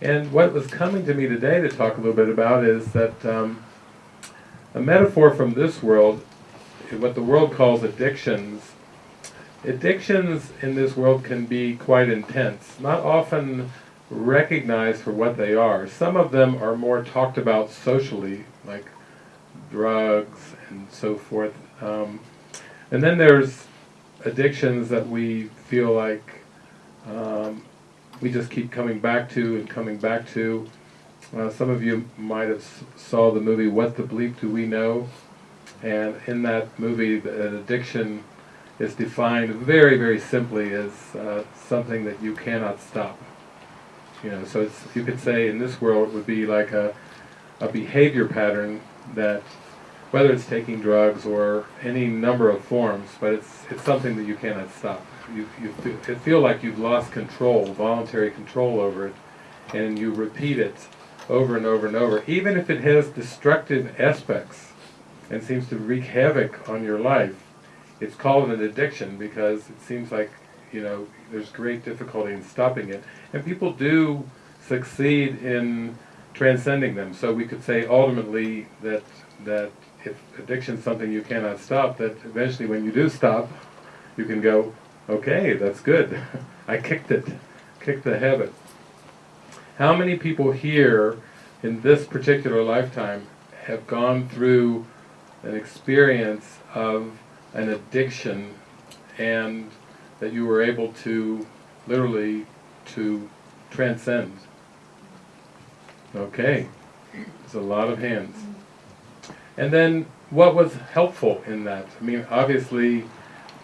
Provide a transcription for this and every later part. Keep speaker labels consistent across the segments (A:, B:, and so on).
A: and what was coming to me today to talk a little bit about is that um, a metaphor from this world, what the world calls addictions, addictions in this world can be quite intense, not often recognized for what they are. Some of them are more talked about socially, like drugs and so forth. Um, and then there's addictions that we feel like um, we just keep coming back to and coming back to. Uh, some of you might have saw the movie What the Bleep Do We Know? And in that movie, the- an addiction is defined very, very simply as uh, something that you cannot stop. You know, so you could say in this world it would be like a, a behavior pattern that, whether it's taking drugs or any number of forms, but it's, it's something that you cannot stop. You, you fe- feel like you've lost control, voluntary control over it, and you repeat it over and over and over, even if it has destructive aspects and seems to wreak havoc on your life. It's called an addiction because it seems like, you know, there's great difficulty in stopping it. And people do succeed in transcending them. So we could say ultimately that, that if addiction's something you cannot stop, that eventually when you do stop, you can go, okay, that's good. I kicked it, kicked the habit. How many people here in this particular lifetime have gone through an experience of an addiction and that you were able to literally to transcend? Okay, there's a lot of hands. And then what was helpful in that? I mean, obviously,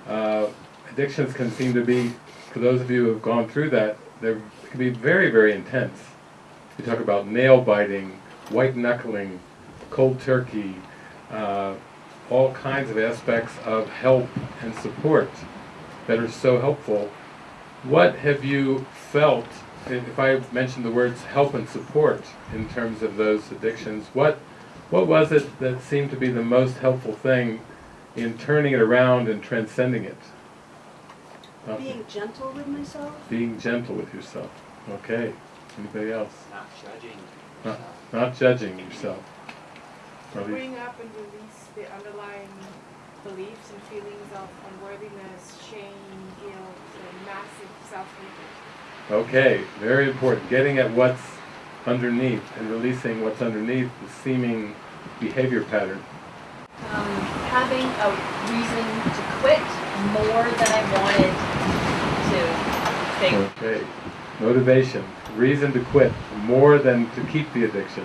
A: uh, addictions can seem to be, for those of you who have gone through that, they can be very, very intense. You talk about nail biting, white knuckling, cold turkey, uh, all kinds of aspects of help and support that are so helpful. What have you felt, if I mention the words help and support in terms of those addictions, what, what was it that seemed to be the most helpful thing in turning it around and transcending it?
B: Being gentle with myself.
A: Being gentle with yourself. Okay. Anybody else?
C: Not judging.
A: Not, not judging yourself.
D: To
A: Or at least-
D: bring up and release the underlying beliefs and feelings of unworthiness, shame, guilt, and massive self-hatred.
A: Okay, very important. Getting at what's underneath and releasing what's underneath the seeming behavior pattern.
E: um, having a reason to quit more than I wanted to think.
A: Okay. Motivation. Reason to quit more than to keep the addiction.